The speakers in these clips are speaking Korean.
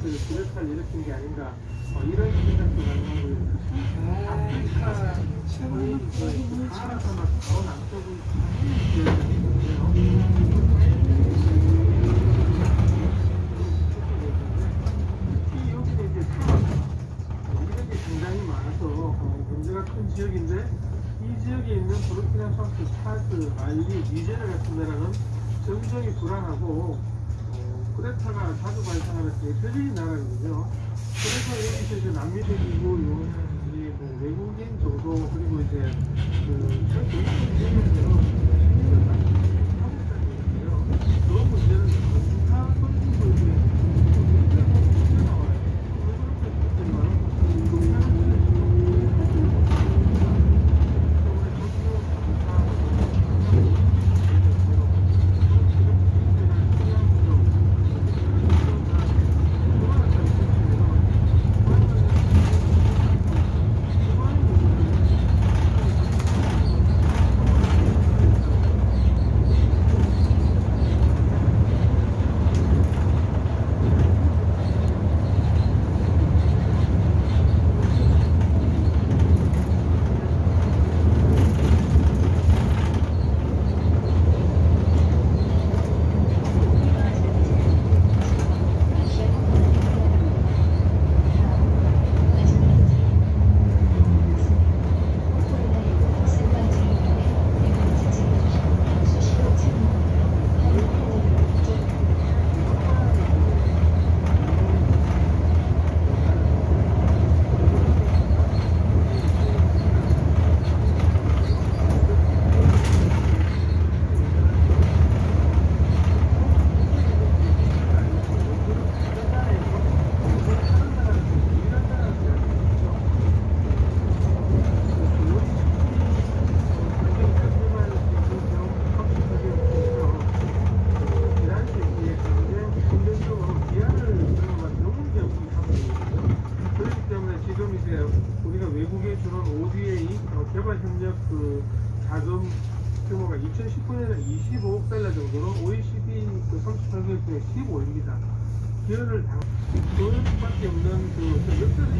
세력들이 불협화를 일으킨 게 아닌가 어, 이런 생각도 가능하고 아프리카 최근에 그 사하라사막 더 남쪽을 특히 여기는 이제 사막 이런 게 굉장히 많아서 어, 문제가 큰 지역인데 이 지역에 있는 부르키나 파소, 차드, 말리, 니제르 같은 나라는 정정이 불안하고 어, 쿠데타가 자주 발생하는 대표적인 나라거든요. 그래서 여기서 이제 남미적이고 요이 뭐 외국인 정도 그리고 이제 그전 정권 지역에서 그 문제는 다 선진국 이제 나와요. 왜 그렇게 그렇기 때문에 지금 이제 우리가 외국에 주는 ODA 어, 개발 협력 그 자금 규모가 2019년에 25억 달러 정도로 OECD 그 38개국 중에 15입니다. 기여를 당, 그 수밖에 없는 그 역사적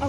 하